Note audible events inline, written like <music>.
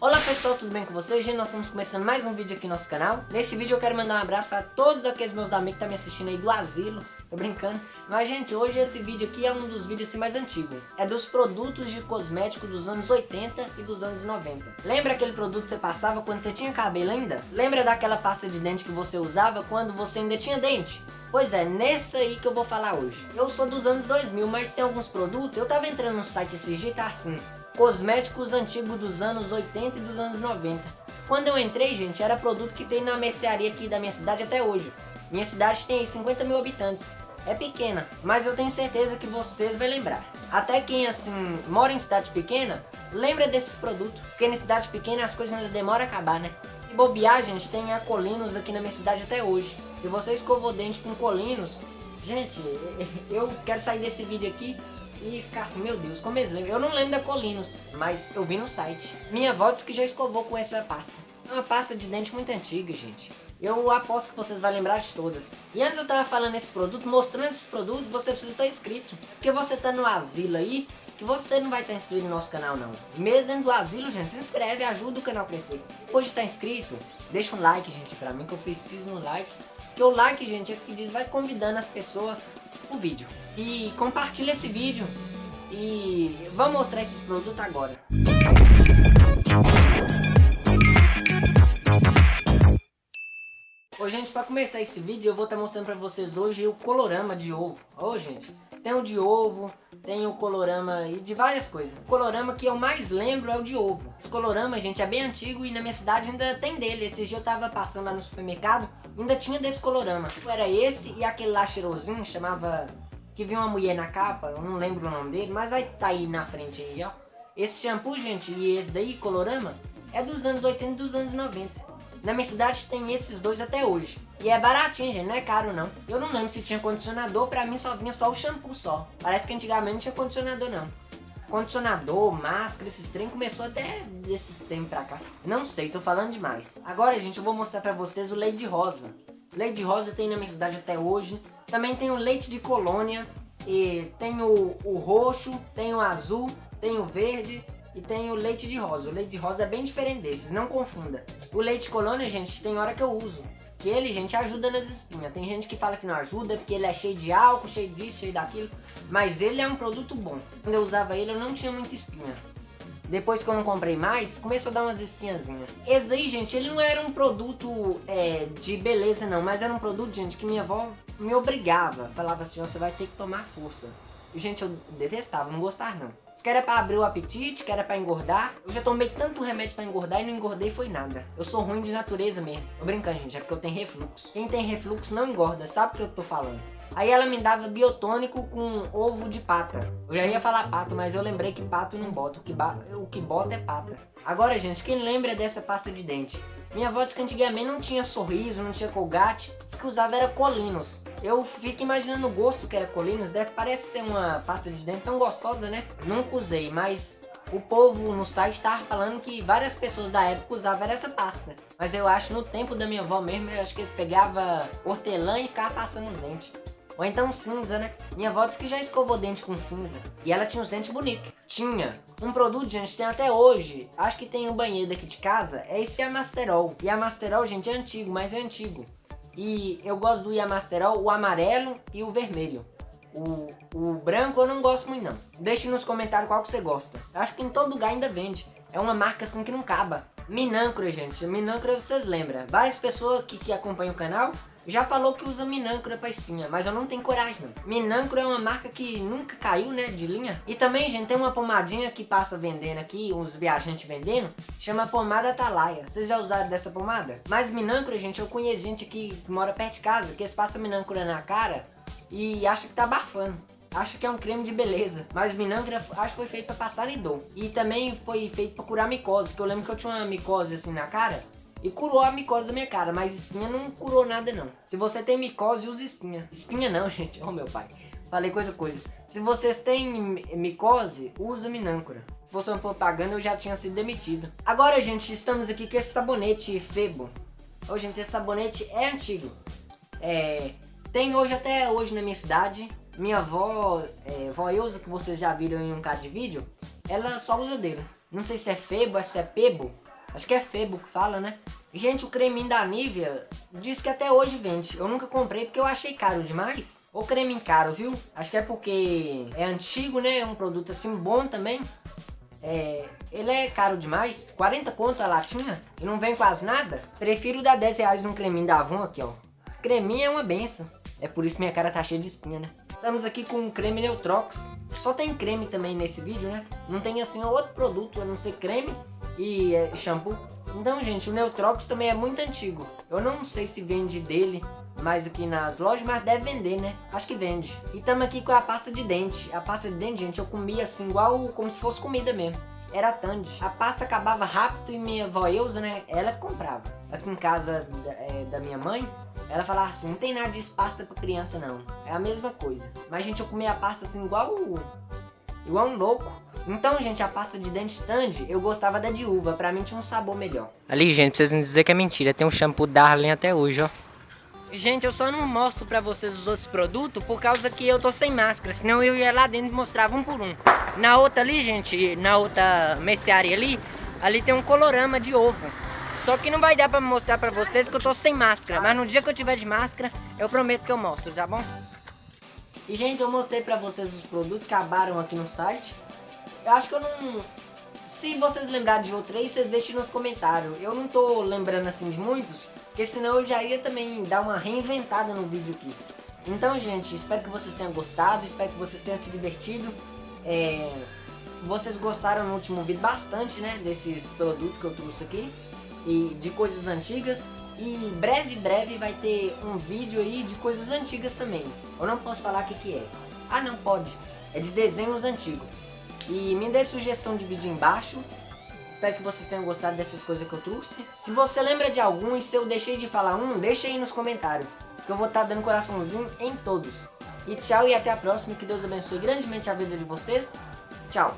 Olá pessoal, tudo bem com vocês? Gente, nós estamos começando mais um vídeo aqui no nosso canal. Nesse vídeo eu quero mandar um abraço para todos aqueles meus amigos que estão me assistindo aí do asilo. Tô brincando. Mas gente, hoje esse vídeo aqui é um dos vídeos assim, mais antigos. É dos produtos de cosmético dos anos 80 e dos anos 90. Lembra aquele produto que você passava quando você tinha cabelo ainda? Lembra daquela pasta de dente que você usava quando você ainda tinha dente? Pois é, nessa aí que eu vou falar hoje. Eu sou dos anos 2000, mas tem alguns produtos. Eu tava entrando no site esse dia tá assim cosméticos antigos dos anos 80 e dos anos 90. Quando eu entrei, gente, era produto que tem na mercearia aqui da minha cidade até hoje. Minha cidade tem 50 mil habitantes. É pequena, mas eu tenho certeza que vocês vão lembrar. Até quem, assim, mora em cidade pequena, lembra desses produtos. Porque em cidade pequena as coisas ainda demoram a acabar, né? Se bobear, gente, tem a Colinos aqui na minha cidade até hoje. Se você escovou dente com Colinos, gente, <laughs> eu quero sair desse vídeo aqui e ficar assim, meu Deus, como eles lembram? Eu não lembro da Colinos, mas eu vi no site. Minha avó disse que já escovou com essa pasta. É uma pasta de dente muito antiga, gente. Eu aposto que vocês vão lembrar de todas. E antes eu tava falando esse produto, mostrando esses produtos, você precisa estar inscrito. Porque você tá no asilo aí, que você não vai estar inscrito no nosso canal não. mesmo dentro do asilo, gente, se inscreve, ajuda o canal a crescer. Depois de estar inscrito, deixa um like, gente, pra mim, que eu preciso um like. Porque o like, gente, é que diz, vai convidando as pessoas o vídeo. E compartilha esse vídeo. E vamos mostrar esses produtos agora. Oi gente, para começar esse vídeo eu vou estar tá mostrando para vocês hoje o colorama de ovo. Ô gente, tem o de ovo, tem o colorama e de várias coisas. O colorama que eu mais lembro é o de ovo. Esse colorama, gente, é bem antigo e na minha cidade ainda tem dele. Esse dia eu tava passando lá no supermercado, ainda tinha desse colorama. Era esse e aquele lá cheirosinho, chamava... Que viu uma mulher na capa, eu não lembro o nome dele, mas vai tá aí na frente aí, ó. Esse shampoo, gente, e esse daí, colorama, é dos anos 80 e dos anos 90. Na minha cidade tem esses dois até hoje. E é baratinho, gente, não é caro não. Eu não lembro se tinha condicionador, pra mim só vinha só o shampoo só. Parece que antigamente não tinha condicionador não. Condicionador, máscara, esses trem começou até desse tempo pra cá. Não sei, tô falando demais. Agora, gente, eu vou mostrar pra vocês o de rosa. De rosa tem na minha cidade até hoje. Também tem o leite de colônia. E tem o, o roxo, tem o azul, tem o verde e tem o leite de rosa. O leite de rosa é bem diferente desses, não confunda. O leite colônia, gente, tem hora que eu uso. Que ele, gente, ajuda nas espinhas. Tem gente que fala que não ajuda porque ele é cheio de álcool, cheio disso, cheio daquilo. Mas ele é um produto bom. Quando eu usava ele, eu não tinha muita espinha. Depois que eu não comprei mais, começou a dar umas espinhazinhas. Esse daí, gente, ele não era um produto é, de beleza, não. Mas era um produto, gente, que minha avó me obrigava. Falava assim, você vai ter que tomar força. Gente, eu detestava, não gostava não. Isso que era pra abrir o apetite, que era pra engordar. Eu já tomei tanto remédio pra engordar e não engordei foi nada. Eu sou ruim de natureza mesmo. Tô brincando, gente, é porque eu tenho refluxo. Quem tem refluxo não engorda, sabe o que eu tô falando. Aí ela me dava biotônico com ovo de pata. Eu já ia falar pato, mas eu lembrei que pato não bota. O que, o que bota é pata. Agora, gente, quem lembra dessa pasta de dente? Minha avó disse que antigamente não tinha sorriso, não tinha colgate, disse que usava era colinos. Eu fico imaginando o gosto que era colinos, deve parece ser uma pasta de dente tão gostosa, né? Nunca usei, mas o povo no site estava falando que várias pessoas da época usavam essa pasta. Mas eu acho no tempo da minha avó mesmo, eu acho que eles pegavam hortelã e ficavam passando os dentes. Ou então cinza, né? Minha avó disse que já escovou dente com cinza. E ela tinha os dentes bonitos. Tinha. Um produto, gente, tem até hoje. Acho que tem um banheiro aqui de casa. É esse Amasterol. E Amasterol, gente, é antigo, mas é antigo. E eu gosto do Yamasterol, o amarelo e o vermelho. O, o branco eu não gosto muito não. Deixe nos comentários qual que você gosta. Acho que em todo lugar ainda vende. É uma marca assim que não acaba. Minâncora, gente. Minâncora vocês lembram. Várias pessoas que, que acompanham o canal já falou que usa Minâncora pra espinha, mas eu não tenho coragem não. É uma marca que nunca caiu, né, de linha. E também, gente, tem uma pomadinha que passa vendendo aqui, uns viajantes vendendo, chama pomada Atalaia. Vocês já usaram dessa pomada? Mas Minâncora, gente, eu conheço gente que mora perto de casa, que eles passam Minâncora na cara e acha que tá abafando acho que é um creme de beleza. Mas Minâncora acho que foi feito para passar em dor. E também foi feito para curar micose, que eu lembro que eu tinha uma micose assim na cara. E curou a micose da minha cara, mas espinha não curou nada não. Se você tem micose, use espinha. Espinha não, <laughs> gente. Oh, meu pai. Falei coisa coisa. Se vocês têm micose, usa minâncora. Se fosse uma propaganda, eu já tinha sido demitido. Agora, gente, estamos aqui com esse sabonete Febo. Ô, gente, esse sabonete é antigo. É... Tem hoje até hoje na minha cidade. Minha avó, é, vó Eusa, que vocês já viram em um caso de vídeo, ela só usa dele. Não sei se é Febo, se é Pebo. Acho que é Febo que fala, né? Gente, o creminho da Nivea diz que até hoje vende. Eu nunca comprei porque eu achei caro demais. O creminho caro, viu? Acho que é porque é antigo, né? É um produto assim bom também. É, ele é caro demais. 40 conto a latinha e não vem quase nada. Prefiro dar 10 reais num creminho da Avon aqui, ó. Esse creminho é uma benção. É por isso minha cara tá cheia de espinha, né? Estamos aqui com o creme Neutrox. Só tem creme também nesse vídeo, né? Não tem assim outro produto a não ser creme e é, shampoo. Então, gente, o Neutrox também é muito antigo. Eu não sei se vende dele mais aqui nas lojas, mas deve vender, né? Acho que vende. E estamos aqui com a pasta de dente. A pasta de dente, gente, eu comia assim, igual como se fosse comida mesmo. Era Tandy. A pasta acabava rápido e minha avó Eusa, né? Ela comprava. Aqui em casa é, da minha mãe, ela falava assim, não tem nada de pasta pra criança não. É a mesma coisa. Mas, gente, eu comia a pasta assim igual... Igual um louco. Então, gente, a pasta de dente stand, eu gostava da de uva. Pra mim tinha um sabor melhor. Ali, gente, pra vocês não dizer que é mentira. Tem um shampoo Darling até hoje, ó. Gente, eu só não mostro pra vocês os outros produtos por causa que eu tô sem máscara. Senão eu ia lá dentro e mostrava um por um. Na outra ali, gente, na outra mercearia ali, ali tem um colorama de ovo. Só que não vai dar pra mostrar pra vocês que eu tô sem máscara. Mas no dia que eu tiver de máscara, eu prometo que eu mostro, tá bom? E, gente, eu mostrei pra vocês os produtos que acabaram aqui no site. Eu acho que eu não... Se vocês lembrarem de outro aí, vocês deixem nos comentários. Eu não tô lembrando assim de muitos, porque senão eu já ia também dar uma reinventada no vídeo aqui. Então, gente, espero que vocês tenham gostado, espero que vocês tenham se divertido. É... Vocês gostaram no último vídeo bastante, né, desses produtos que eu trouxe aqui. E de coisas antigas. E breve, breve vai ter um vídeo aí de coisas antigas também. Eu não posso falar o que, que é. Ah, não pode. É de desenhos antigos. E me dê sugestão de vídeo embaixo. Espero que vocês tenham gostado dessas coisas que eu trouxe. Se você lembra de algum e se eu deixei de falar um, deixa aí nos comentários. Que eu vou estar tá dando coraçãozinho em todos. E tchau e até a próxima. Que Deus abençoe grandemente a vida de vocês. Tchau.